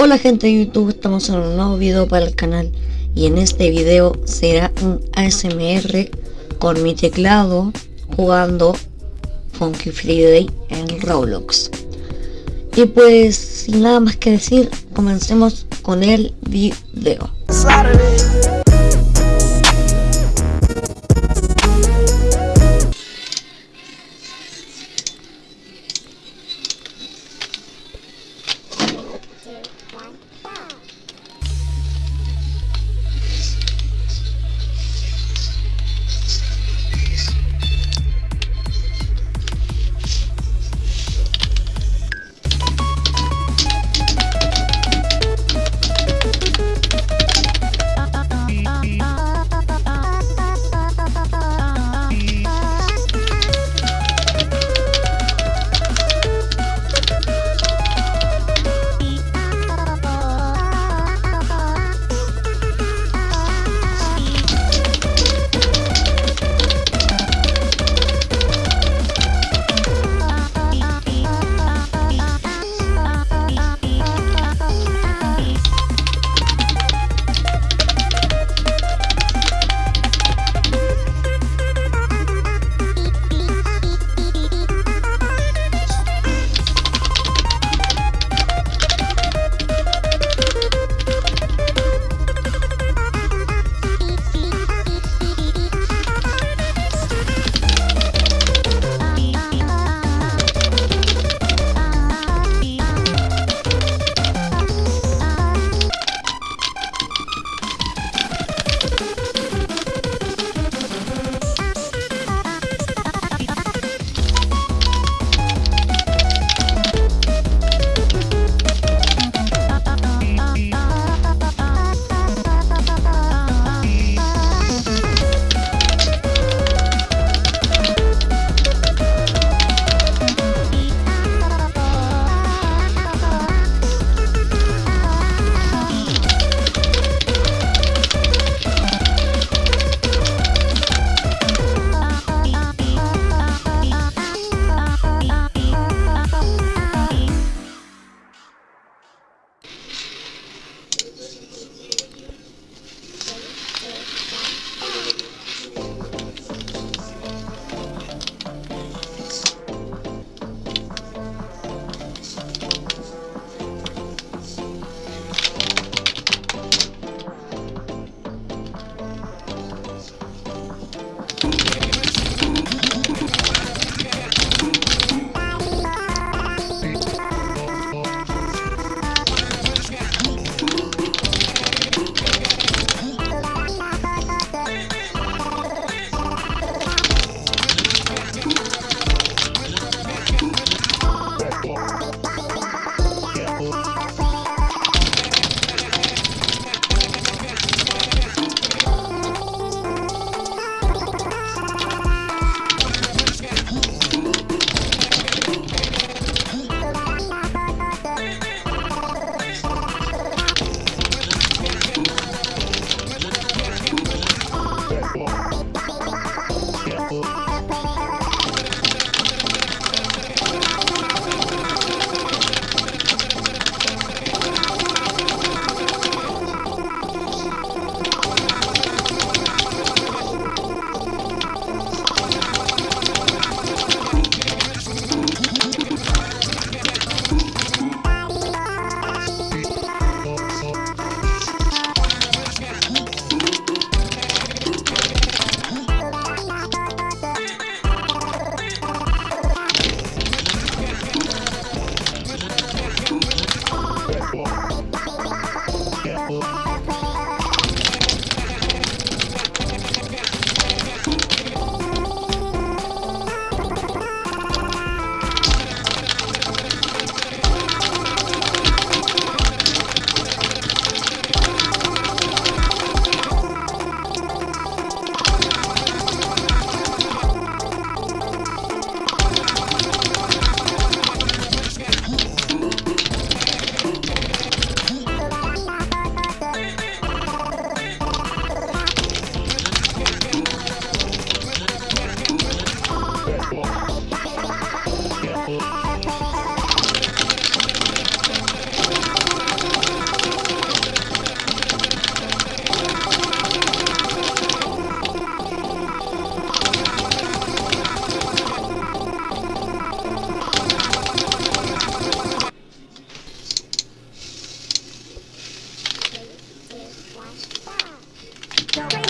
Hola gente de YouTube, estamos en un nuevo video para el canal y en este video será un ASMR con mi teclado jugando Funky Friday en Roblox. Y pues sin nada más que decir, comencemos con el video. Wow.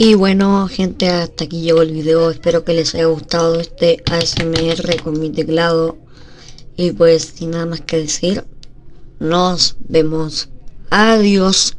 Y bueno gente, hasta aquí llegó el video, espero que les haya gustado este ASMR con mi teclado. Y pues sin nada más que decir, nos vemos. Adiós.